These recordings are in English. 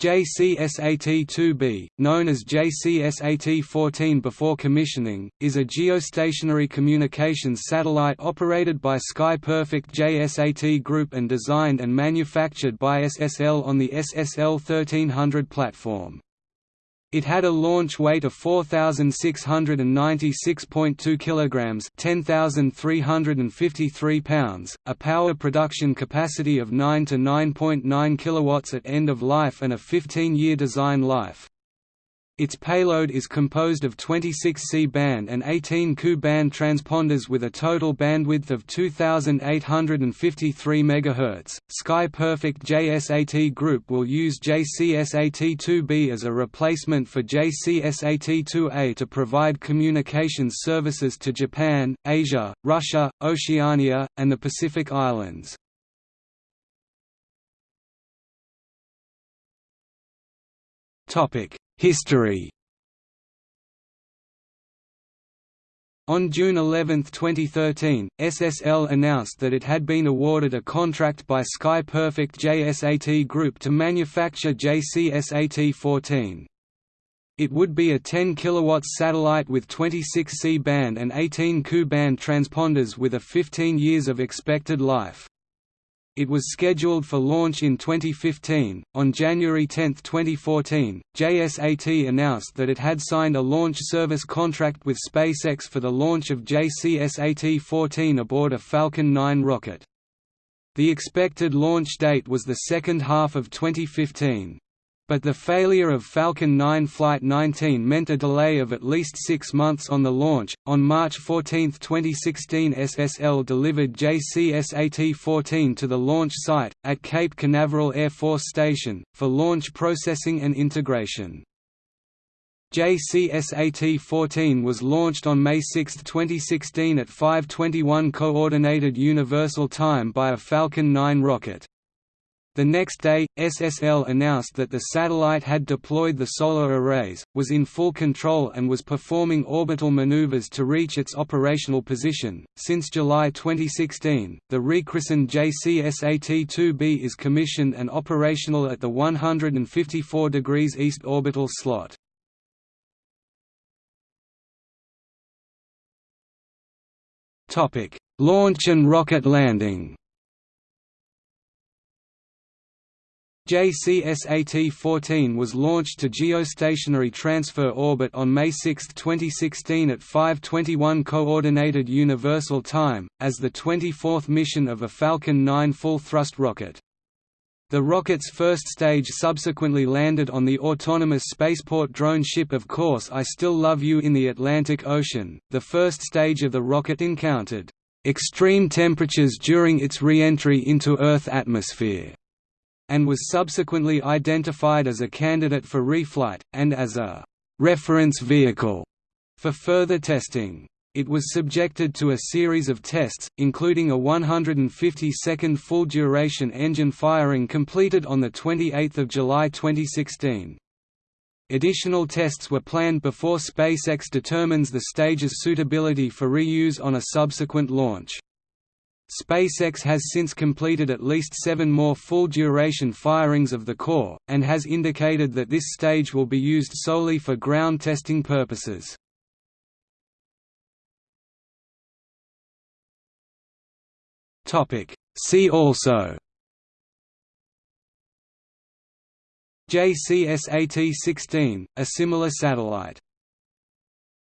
JCSAT-2B, known as JCSAT-14 before commissioning, is a geostationary communications satellite operated by Sky Perfect JSAT Group and designed and manufactured by SSL on the SSL 1300 platform. It had a launch weight of 4696.2 kilograms, 10353 pounds, a power production capacity of 9 to 9.9 kilowatts at end of life and a 15-year design life. Its payload is composed of 26 C-band and 18 Ku-band transponders with a total bandwidth of 2853 MHz. Sky Perfect JSAT Group will use JCSAT-2B as a replacement for JCSAT-2A to provide communications services to Japan, Asia, Russia, Oceania, and the Pacific Islands. Topic History On June 11, 2013, SSL announced that it had been awarded a contract by Sky Perfect JSAT Group to manufacture JCSAT-14. It would be a 10 kW satellite with 26 C-band and 18 Ku-band transponders with a 15 years of expected life. It was scheduled for launch in 2015. On January 10, 2014, JSAT announced that it had signed a launch service contract with SpaceX for the launch of JCSAT 14 aboard a Falcon 9 rocket. The expected launch date was the second half of 2015. But the failure of Falcon 9 Flight 19 meant a delay of at least six months on the launch. On March 14, 2016, SSL delivered JCSAT 14 to the launch site, at Cape Canaveral Air Force Station, for launch processing and integration. JCSAT-14 was launched on May 6, 2016 at 5:21 Coordinated Universal Time by a Falcon 9 rocket. The next day, SSL announced that the satellite had deployed the solar arrays, was in full control and was performing orbital maneuvers to reach its operational position. Since July 2016, the rechristened JCSAT-2B is commissioned and operational at the 154 degrees east orbital slot. Launch and rocket landing. JCSAT-14 was launched to geostationary transfer orbit on May 6, 2016 at 5:21 Coordinated Universal Time, as the 24th mission of a Falcon 9 full-thrust rocket. The rocket's first stage subsequently landed on the autonomous spaceport drone ship Of Course I Still Love You in the Atlantic Ocean. The first stage of the rocket encountered extreme temperatures during its re-entry into Earth atmosphere and was subsequently identified as a candidate for reflight, and as a «reference vehicle» for further testing. It was subjected to a series of tests, including a 150-second full-duration engine firing completed on 28 July 2016. Additional tests were planned before SpaceX determines the stage's suitability for reuse on a subsequent launch. SpaceX has since completed at least seven more full-duration firings of the core, and has indicated that this stage will be used solely for ground testing purposes. See also JCSAT-16, a similar satellite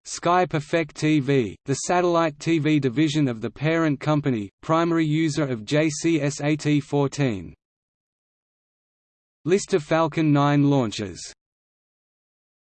Sky Perfect TV, the satellite TV division of the parent company, primary user of JCSAT-14. List of Falcon 9 launches